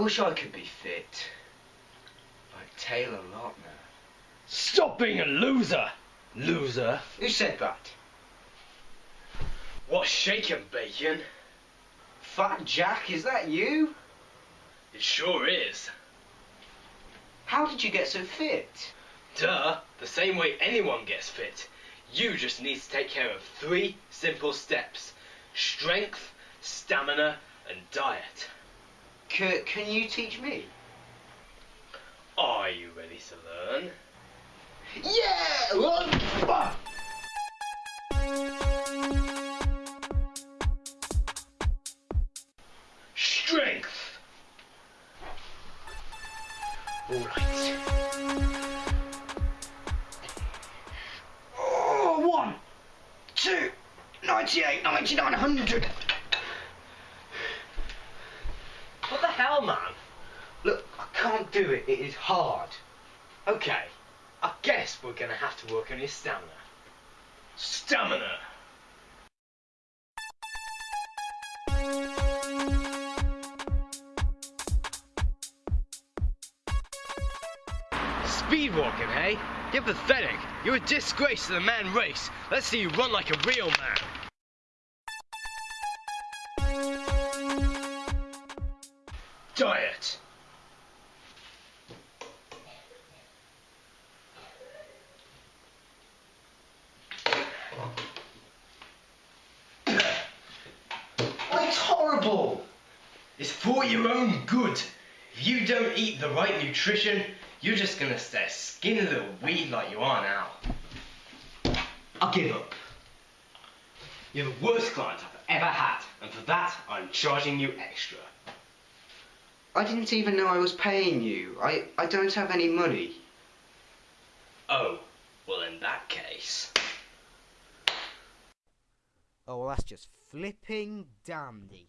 wish I could be fit. Like Taylor Lautner. Stop being a loser! Loser? Who said that? What's shaking, Bacon? Fat Jack, is that you? It sure is. How did you get so fit? Duh, the same way anyone gets fit. You just need to take care of three simple steps. Strength, stamina, and diet. C- can you teach me? Are you ready to learn? Yeah! Run! Strength! Alright. Oh, one, two, 98, 99, 100. What the man? Look, I can't do it. It is hard. Okay, I guess we're gonna have to work on your stamina. Stamina! Speed walking, hey? You're pathetic. You're a disgrace to the man race. Let's see you run like a real man. Diet. It's horrible. It's for your own good. If you don't eat the right nutrition, you're just gonna stay a skinny little weed like you are now. I'll give up. You're the worst client I've ever had, and for that, I'm charging you extra. I didn't even know I was paying you. I, I don't have any money. Oh, well in that case. Oh, well, that's just flipping dandy.